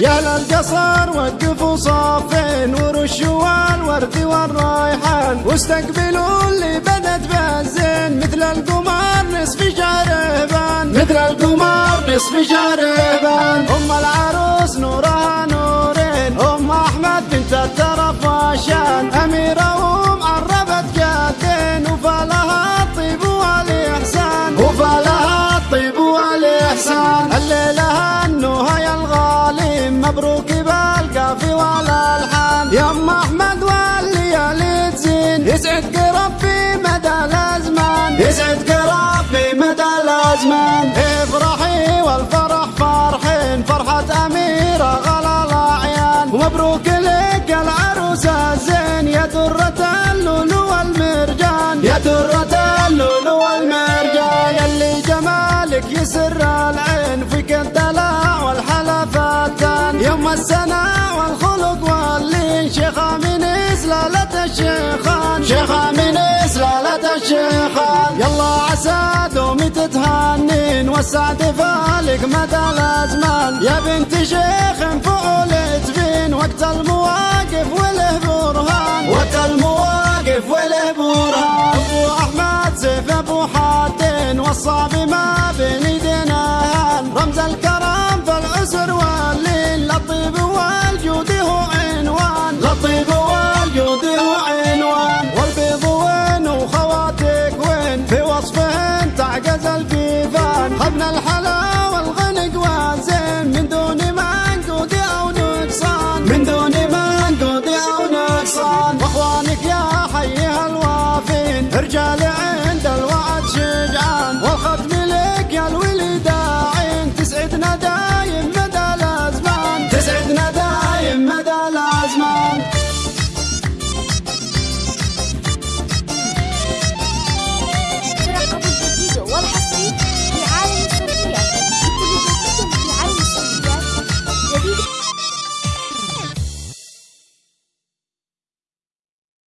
يا للقصر وقفوا صافين ورشوا الورد والريحان واستقبلوا اللي القمر نصف جاربان أم العروس نورها نورين. أم أحمد بنت الترف وشان اميره ومعربت جادين وفالها الطيب والإحسان. وفالها الطيب والإحسان. الليلة هنوها يا الغالي. مبروك ومبروك لك العروس الزين. يا درة اللؤلؤ والمرجان. يا درة اللؤلؤ والمرجان. يلي جمالك يسر العين. فيك الدلع والحلفتان يوم السنة والخلق واللين. شيخة من إسلالة الشيخان. شيخة من إسلالة الشيخان. يلا عسى دومي تتهنين والسعد فالك مدى الأزمان. يا بنت شيخ تبين وقت المواقف وله برهان وقت المواقف وله برهان أبو أحمد سيف أبو حاتين وصى بما بين ايدينا هان رمز الكرم في العسر والليل. لطيب والجود هو عنوان. لطيب والجود هو عنوان. والبيض وين وخواتك وين؟ في وصفهن تعجز الكيفان خبنا الحلا cale